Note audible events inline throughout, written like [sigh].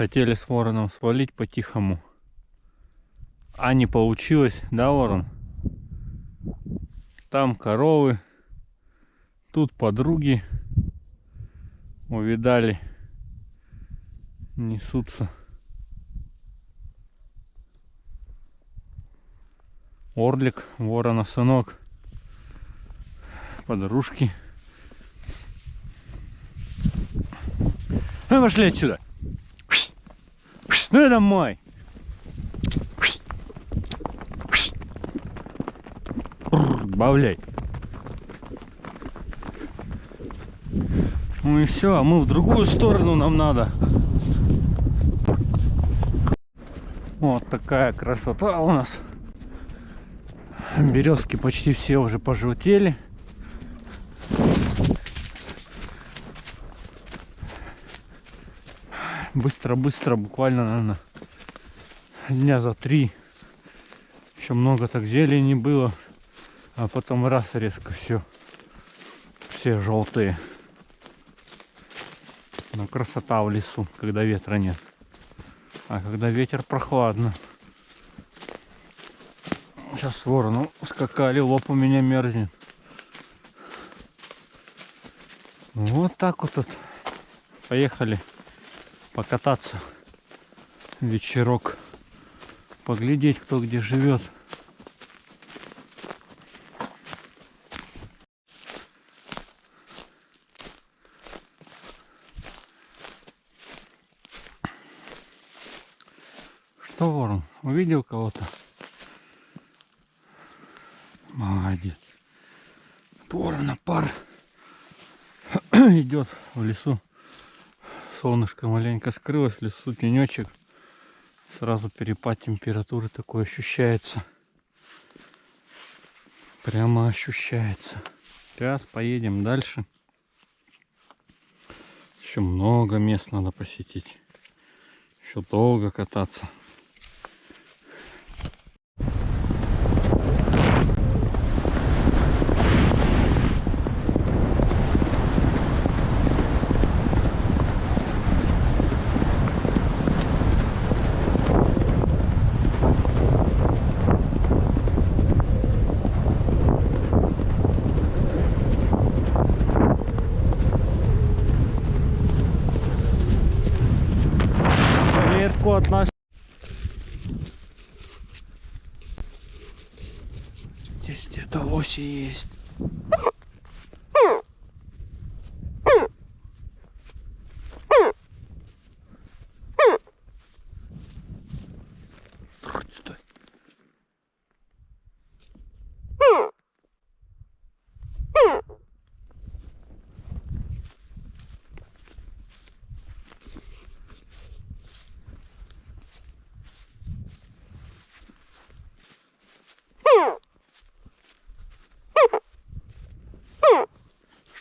Хотели с вороном свалить по-тихому. А не получилось, да, ворон? Там коровы. Тут подруги. Увидали. Несутся. Орлик, ворона сынок. Подружки. Ну, пошли отсюда. Ну, это мой. Бавляй. Ну и все, а мы в другую сторону нам надо. Вот такая красота у нас. Березки почти все уже пожелтели. Быстро-быстро, буквально, наверное, дня за три. Еще много так зелени было. А потом раз резко все. Все желтые. Но красота в лесу, когда ветра нет. А когда ветер прохладно. Сейчас ворону скакали, лоб у меня мерзнет. Вот так вот. Поехали покататься. Вечерок. Поглядеть, кто где живет. Что, ворон, увидел кого-то? Молодец. Ворона пар [clears throat] идет в лесу. Солнышко маленько скрылось, в лесу тенечек. Сразу перепад температуры такой ощущается. Прямо ощущается. Сейчас поедем дальше. Еще много мест надо посетить. Еще долго кататься. Здесь где-то оси есть.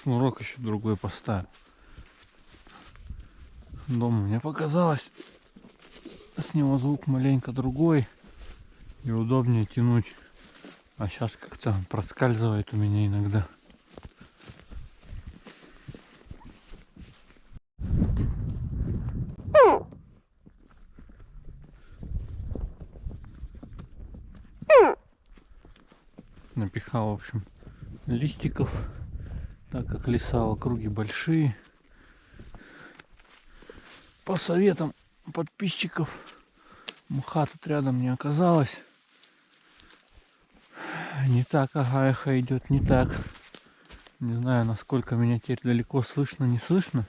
Шнурок еще другой поставил. Дома мне показалось, с него звук маленько другой и удобнее тянуть. А сейчас как-то проскальзывает у меня иногда. Напихал, в общем, листиков, так как леса в округе большие. По советам подписчиков мха тут рядом не оказалось. Не так агаеха идет, не так. Не знаю, насколько меня теперь далеко слышно, не слышно.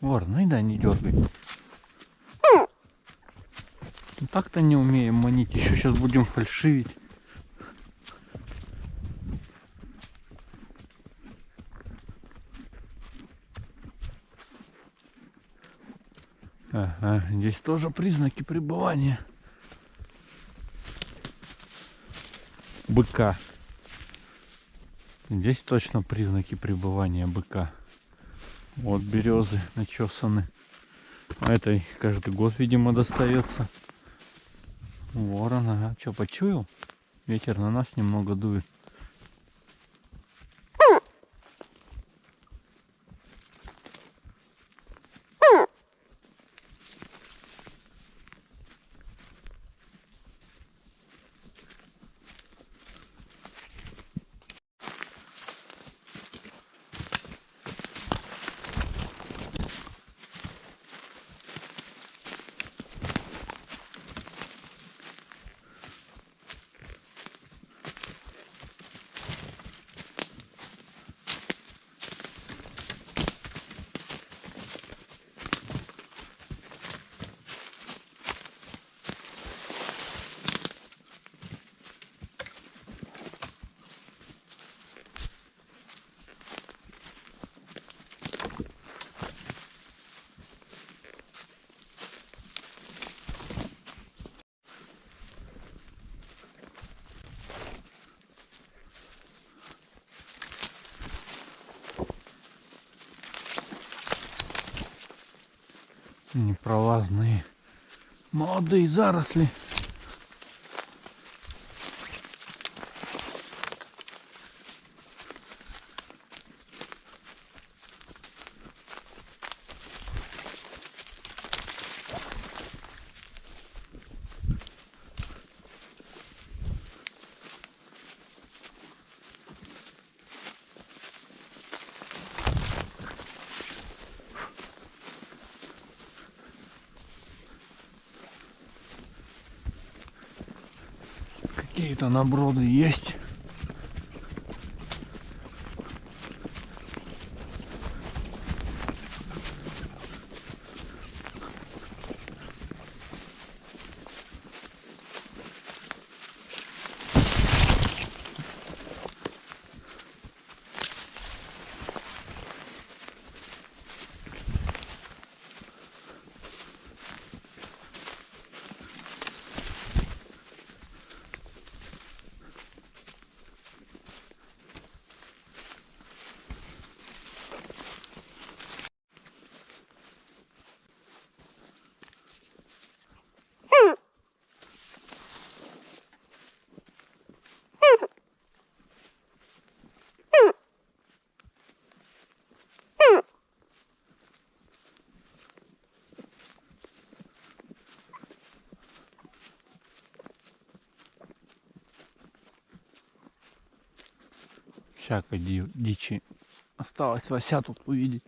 Вор, ну и да, не дергай. Так-то не умеем манить, еще сейчас будем фальшивить. Ага, здесь тоже признаки пребывания. Быка. Здесь точно признаки пребывания быка. Вот березы начесаны. А этой каждый год, видимо, достается. Ворон, ага. Что, почуял? Ветер на нас немного дует. Непролазные молодые заросли. Какие-то наброды есть. Всякой ди- дичи. Осталось Вася тут увидеть.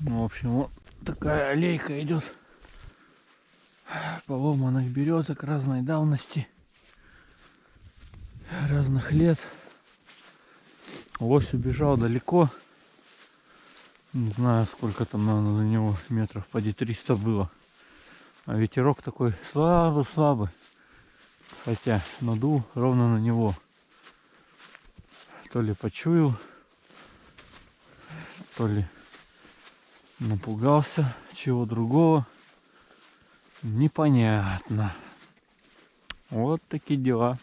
Ну, в общем, вот такая аллейка идет поломанных березок разной давности, разных лет. Лось убежал далеко. Не знаю, сколько там, наверное, за него метров поди 300 было. А ветерок такой слабый-слабый. Хотя надул ровно на него. То ли почуял, то ли напугался чего другого. Непонятно. Вот такие дела.